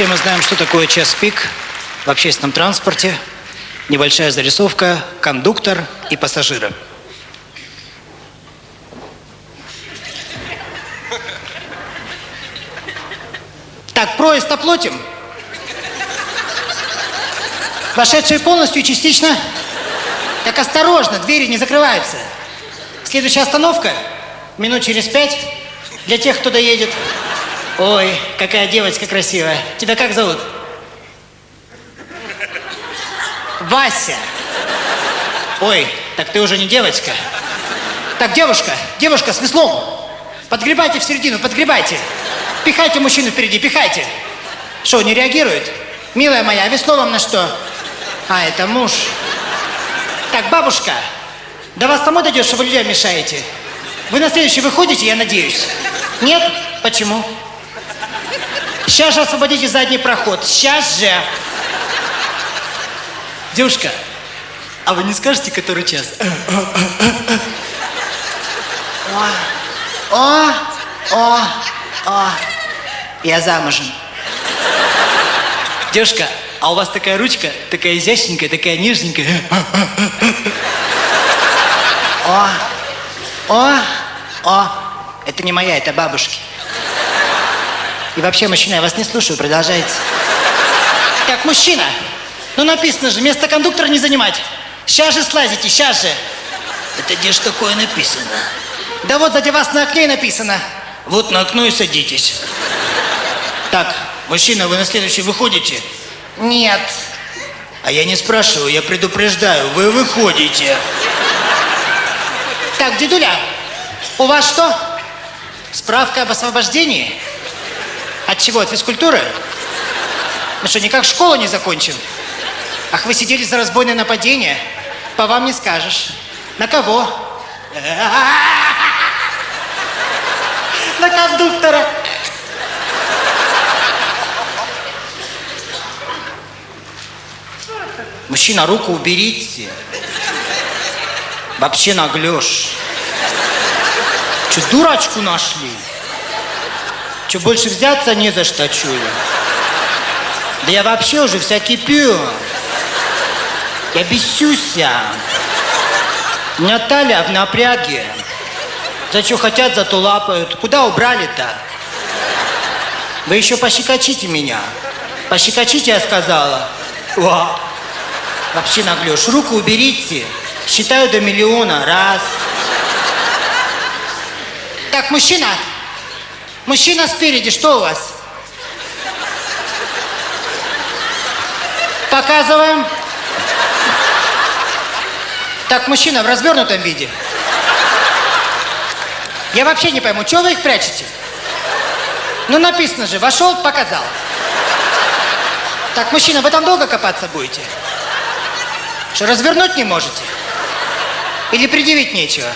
Все мы знаем, что такое час пик в общественном транспорте. Небольшая зарисовка, кондуктор и пассажиры. Так, проезд оплатим. Вошедшие полностью и частично. Так осторожно, двери не закрываются. Следующая остановка, минут через пять, для тех, кто доедет. Ой, какая девочка красивая. Тебя как зовут? Вася. Ой, так ты уже не девочка. Так, девушка, девушка с веслом. Подгребайте в середину, подгребайте. Пихайте мужчину впереди, пихайте. Что, не реагирует? Милая моя, а весло вам на что? А, это муж. Так, бабушка, до вас самой дойдет, что вы людям мешаете? Вы на следующий выходите, я надеюсь? Нет? Почему? Сейчас же освободите задний проход. Сейчас же. Девушка, а вы не скажете, который час? О, о, о, о. Я замужем. Девушка, а у вас такая ручка, такая изящненькая, такая нежненькая. О, о, о. Это не моя, это бабушки. И вообще, мужчина, я вас не слушаю, продолжайте. Так, мужчина, ну написано же, место кондуктора не занимать. Сейчас же слазите, сейчас же. Это где ж такое написано? Да вот сзади вас на окне написано. Вот на окно и садитесь. Так, Мужчина, вы на следующий выходите? нет. А я не спрашиваю, я предупреждаю. Вы выходите. Так, дедуля, у вас что? Справка об освобождении? От чего? От физкультуры? Ну что, никак школу не закончил? Ах, вы сидели за разбойное нападение? По вам не скажешь. На кого? На кондуктора. Мужчина, руку уберите. Вообще наглешь. Что, дурачку нашли? Что, больше взяться не за что, чую? Да я вообще уже вся кипю. Я бесюся. У меня в напряге. За что хотят, зато лапают. Куда убрали-то? Вы еще пощекочите меня. Пощекочите, я сказала. О, вообще наглешь. Руку уберите. Считаю до миллиона. Раз. Так, мужчина. Мужчина спереди, что у вас? Показываем. Так, мужчина в развернутом виде. Я вообще не пойму, чего вы их прячете? Ну, написано же, вошел, показал. Так, мужчина, вы там долго копаться будете? Что, развернуть не можете? Или предъявить нечего?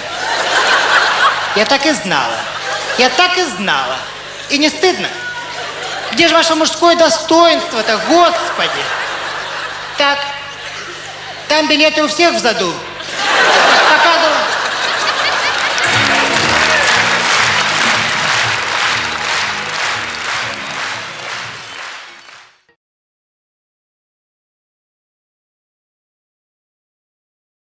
Я так и знала. Я так и знала. И не стыдно? Где же ваше мужское достоинство-то, господи? Так, там билеты у всех в заду.